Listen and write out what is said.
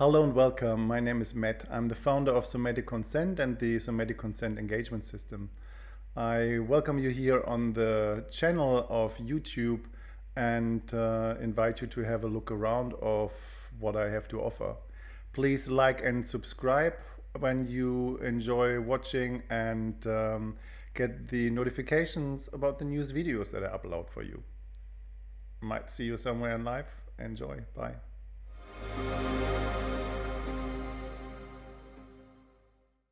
Hello and welcome. My name is Matt. I'm the founder of Somatic Consent and the Somatic Consent Engagement System. I welcome you here on the channel of YouTube and uh, invite you to have a look around of what I have to offer. Please like and subscribe when you enjoy watching and um, get the notifications about the news videos that I upload for you. Might see you somewhere in life. Enjoy. Bye.